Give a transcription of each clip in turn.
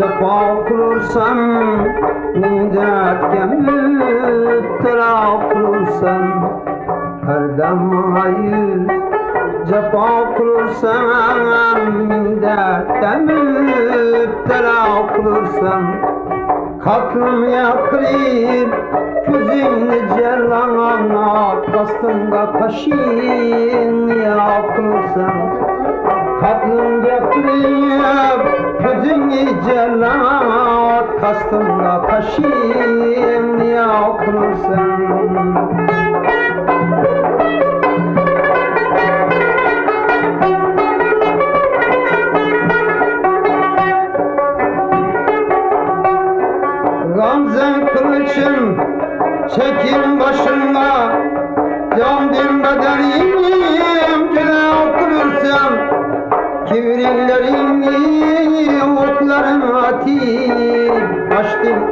Cefa kurursan Min dertke müptela kurursan Her dama yüz cefa kurursan Min dertke müptela kurursan Kalkım yakrib Küzünü celana Kastında kaşın yakılsan Kalkım yakrib Küzünü celana Kastında kaşın yakılsan Gamzen kılıçın çekin başında Candım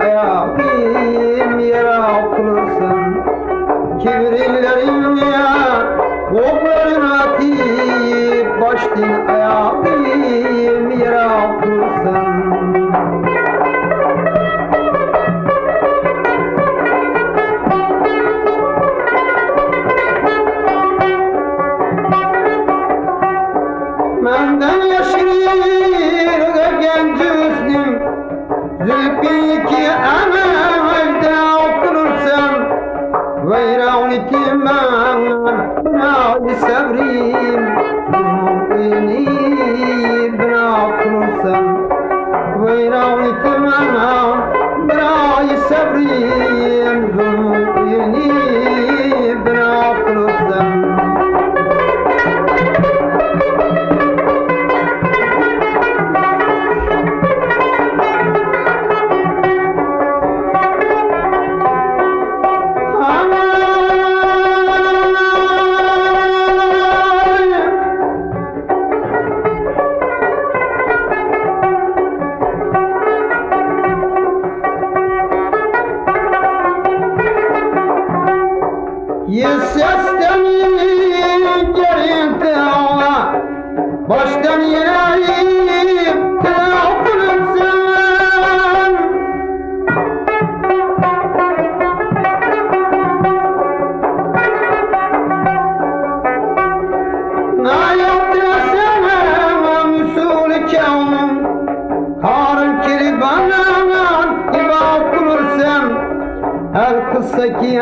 Ayağım yere okursan Kibirlerini okların atip Açtım ayağım yere okursan now, it's Baştan yeni Her kısa ki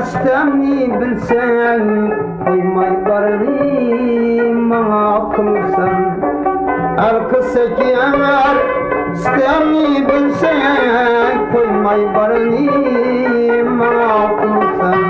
istemni bilsen Koymay barını bana kılsan Her kısa ki istemni bilsen Koymay barını bana kılsan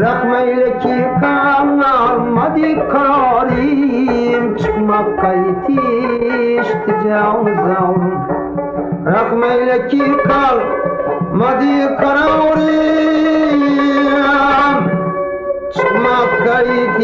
Rahmeyle ki kalmadı kararim Çıkmak kayıt işte canı zavrum Rahmeyle ki kalmadı kararim Çıkmak kayıt